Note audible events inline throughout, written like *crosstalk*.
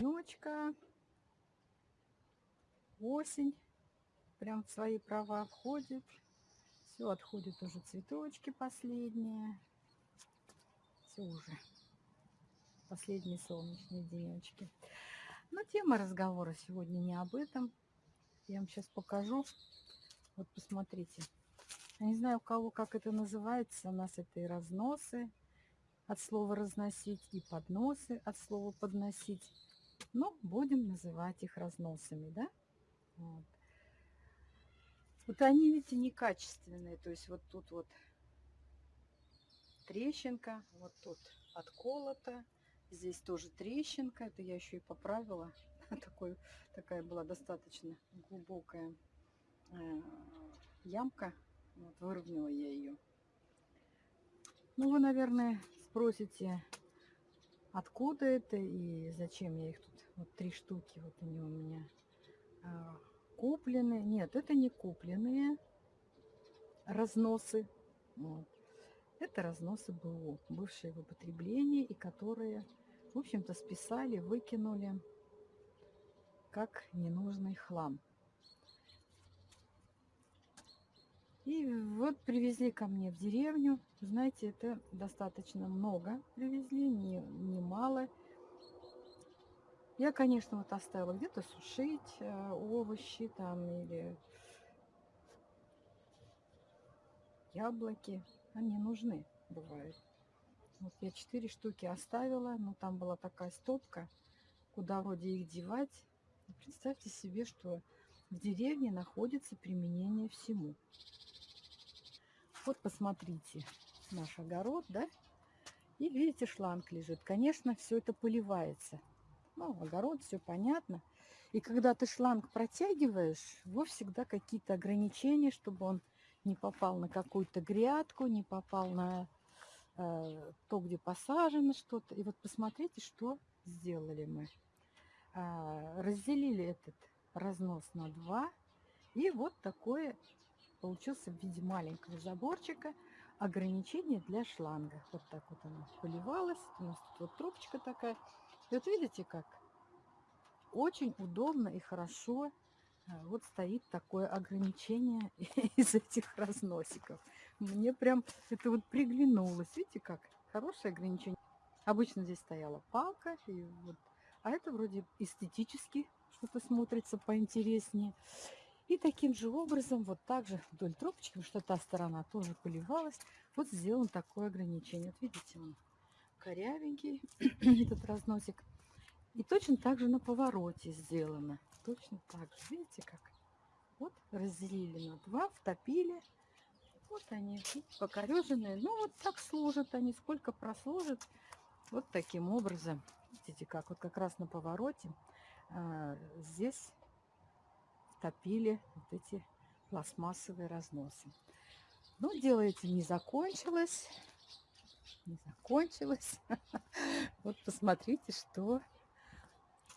Денечка. Осень прям в свои права входит. Все, отходят уже цветочки последние. Все уже. Последние солнечные денечки. Но тема разговора сегодня не об этом. Я вам сейчас покажу. Вот посмотрите. Я не знаю, у кого как это называется. У нас это и разносы от слова разносить, и подносы от слова подносить. Но будем называть их разносами, да? Вот. Вот они, видите, некачественные. То есть вот тут вот трещинка, вот тут отколото. Здесь тоже трещинка. Это я еще и поправила. *laughs* Такой, такая была достаточно глубокая э, ямка. Вот, выровняла я ее. Ну, вы, наверное, спросите, откуда это и зачем я их тут. Вот три штуки вот они у меня а, купленные. Нет, это не купленные разносы. Вот. Это разносы БУ, бывшие в употреблении, и которые, в общем-то, списали, выкинули как ненужный хлам. И вот привезли ко мне в деревню. Знаете, это достаточно много привезли, не, не. Я, конечно, вот оставила где-то сушить э, овощи там или яблоки. Они нужны, бывают. Вот я четыре штуки оставила, но там была такая стопка, куда вроде их девать. Представьте себе, что в деревне находится применение всему. Вот посмотрите, наш огород, да? И видите, шланг лежит. Конечно, все это поливается. Ну, огород, все понятно. И когда ты шланг протягиваешь, его всегда какие-то ограничения, чтобы он не попал на какую-то грядку, не попал на э, то, где посажено что-то. И вот посмотрите, что сделали мы. Э, разделили этот разнос на два. И вот такое получился в виде маленького заборчика ограничение для шланга. Вот так вот она поливалась. У нас тут вот трубочка такая. И вот видите как? Очень удобно и хорошо а, вот стоит такое ограничение *laughs* из этих разносиков. Мне прям это вот приглянулось. Видите как? Хорошее ограничение. Обычно здесь стояла палка. И вот, а это вроде эстетически что-то смотрится поинтереснее. И таким же образом, вот так же вдоль трубочки, что та сторона тоже поливалась, вот сделан такое ограничение. Вот видите, он корявенький, *clears throat* этот разносик. И точно так же на повороте сделано. Точно так же. Видите как? Вот разделили на два, втопили. Вот они, покореженные. Ну, вот так служат они. Сколько прослужат. Вот таким образом. Видите, как вот как раз на повороте. А, здесь топили вот эти пластмассовые разносы. Но дело этим не закончилось. Не закончилось. *laughs* Вот посмотрите, что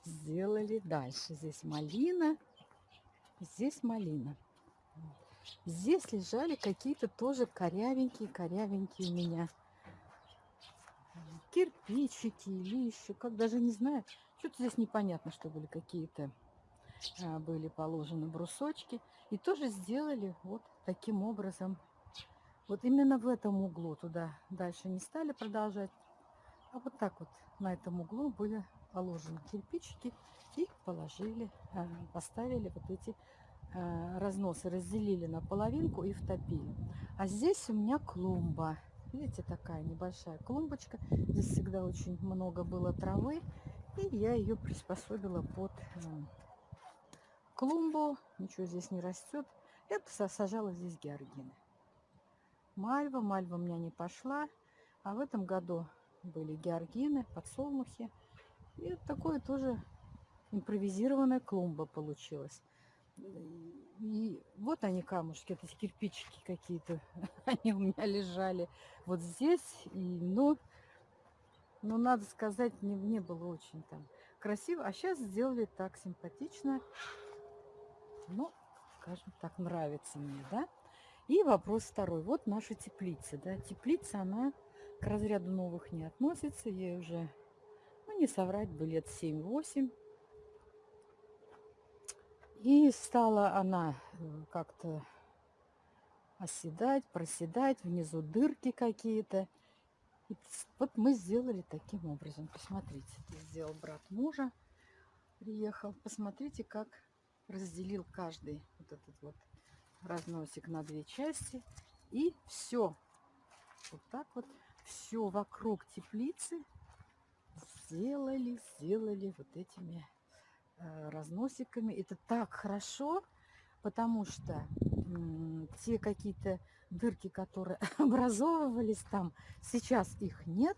сделали дальше. Здесь малина, здесь малина. Здесь лежали какие-то тоже корявенькие-корявенькие у меня кирпичики или еще, как даже не знаю. Что-то здесь непонятно, что были какие-то были положены брусочки. И тоже сделали вот таким образом. Вот именно в этом углу туда дальше не стали продолжать. А вот так вот на этом углу были положены кирпичики и положили, а, поставили вот эти а, разносы, разделили на половинку и втопили. А здесь у меня клумба. Видите, такая небольшая клумбочка. Здесь всегда очень много было травы. И я ее приспособила под клумбу, ничего здесь не растет. Я сажала здесь георгины. Мальва, мальва у меня не пошла. А в этом году были георгины, подсолнухи. И такое тоже импровизированная клумба получилась. И вот они камушки, это кирпичики какие-то, *laughs* они у меня лежали вот здесь. И, ну, ну, надо сказать, не, не было очень там красиво. А сейчас сделали так симпатично ну, скажем так, нравится мне, да. И вопрос второй. Вот наша теплица. Да? Теплица, она к разряду новых не относится. Ей уже, ну не соврать бы, лет 7-8. И стала она э, как-то оседать, проседать, внизу дырки какие-то. вот мы сделали таким образом. Посмотрите, это сделал брат мужа, приехал. Посмотрите, как разделил каждый вот этот вот разносик на две части. И все, вот так вот, все вокруг теплицы сделали, сделали вот этими э, разносиками. Это так хорошо, потому что те какие-то дырки, которые *laughs* образовывались там, сейчас их нет.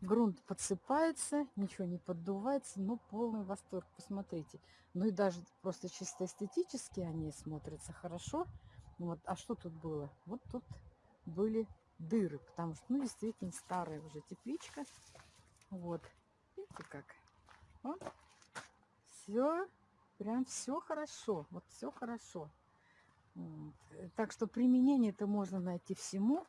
Грунт подсыпается, ничего не поддувается, но полный восторг, посмотрите. Ну и даже просто чисто эстетически они смотрятся хорошо. Вот. А что тут было? Вот тут были дыры, потому что, ну, действительно, старая уже тепличка. Вот. Видите как? Вот. Все, прям все хорошо. Вот все хорошо. Вот. Так что применение это можно найти всему.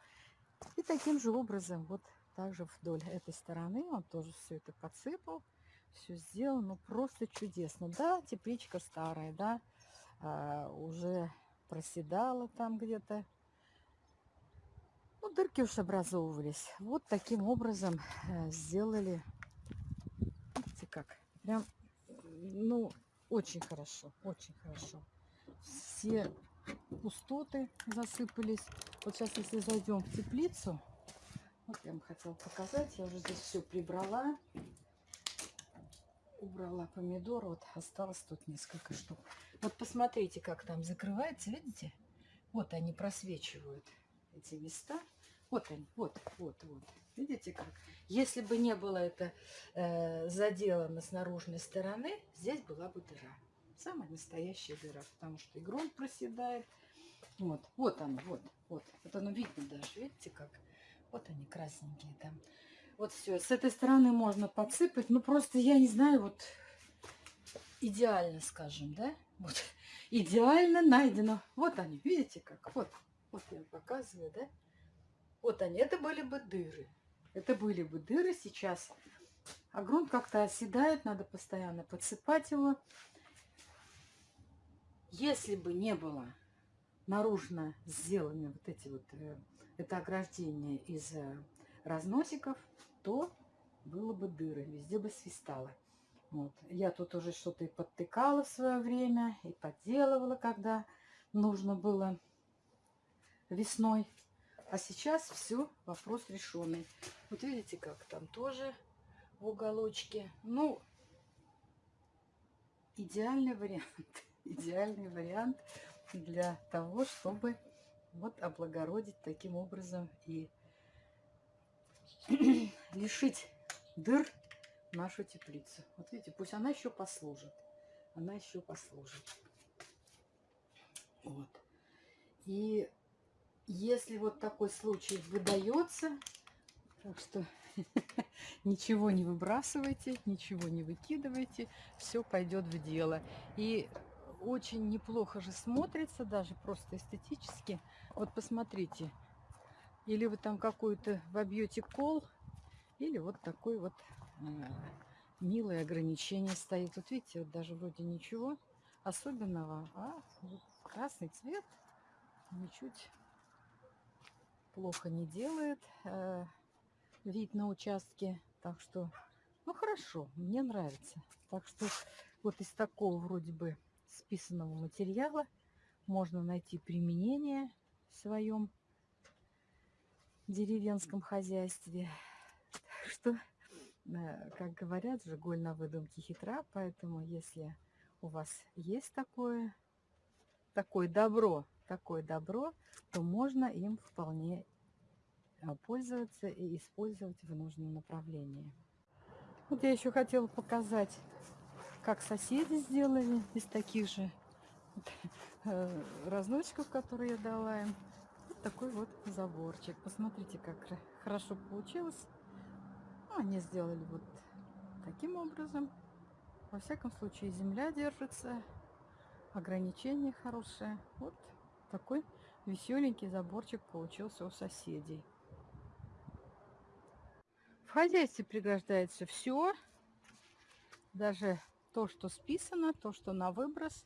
И таким же образом вот также вдоль этой стороны он тоже все это подсыпал, все сделал, ну просто чудесно. Да, тепличка старая, да, а, уже проседала там где-то. Ну, дырки уж образовывались. Вот таким образом э, сделали. Видите как? Прям, ну, очень хорошо, очень хорошо. Все пустоты засыпались. Вот сейчас, если зайдем в теплицу, вот я вам хотела показать. Я уже здесь все прибрала. Убрала помидор. Вот осталось тут несколько штук. Вот посмотрите, как там закрывается. Видите? Вот они просвечивают эти места. Вот они, вот, вот, вот. Видите как? Если бы не было это э, заделано с наружной стороны, здесь была бы дыра. Самая настоящая дыра, потому что и грунт проседает. Вот, вот оно, вот, вот. Вот оно видно даже, видите как? Вот они красненькие там. Вот все. С этой стороны можно подсыпать. Ну, просто я не знаю, вот идеально, скажем, да? Вот *laughs* идеально найдено. Вот они, видите как? Вот, вот я показываю, да? Вот они. Это были бы дыры. Это были бы дыры сейчас. А грунт как-то оседает, надо постоянно подсыпать его. Если бы не было наружно сделаны вот эти вот э, это ограждение из э, разносиков, то было бы дыры, везде бы свистало. Вот. Я тут уже что-то и подтыкала в свое время, и подделывала, когда нужно было весной. А сейчас все, вопрос решенный. Вот видите, как там тоже в уголочке. Ну, идеальный вариант. *laughs* Идеальный вариант для того, чтобы вот облагородить таким образом и *clears throat* лишить дыр нашу теплицу. Вот видите, пусть она еще послужит. Она еще послужит. Вот. И если вот такой случай выдается, так что *laughs* ничего не выбрасывайте, ничего не выкидывайте, все пойдет в дело. И очень неплохо же смотрится, даже просто эстетически. Вот посмотрите, или вы там какую-то вобьете кол, или вот такой вот э, милое ограничение стоит. Вот видите, вот даже вроде ничего особенного, а вот красный цвет ничуть плохо не делает э, вид на участке. Так что, ну хорошо, мне нравится. Так что вот из такого вроде бы списанного материала можно найти применение в своем деревенском хозяйстве. Так что, э, как говорят, же голь на выдумке хитра, поэтому если у вас есть такое, такое добро, такое добро, то можно им вполне э, пользоваться и использовать в нужном направлении. Вот я еще хотела показать как соседи сделали из таких же э, разносчиков, которые я дала им. Вот такой вот заборчик. Посмотрите, как хорошо получилось. Ну, они сделали вот таким образом. Во всяком случае, земля держится, ограничения хорошие. Вот такой веселенький заборчик получился у соседей. В хозяйстве пригождается все, даже то, что списано, то, что на выброс.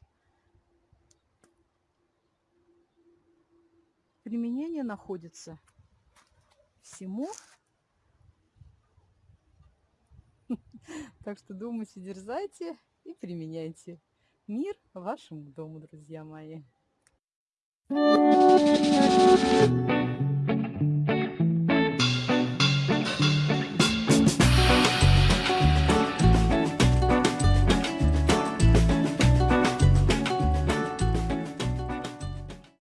Применение находится всему. *laughs* Так что думайте, дерзайте и применяйте. Мир вашему дому, друзья мои. Thank you.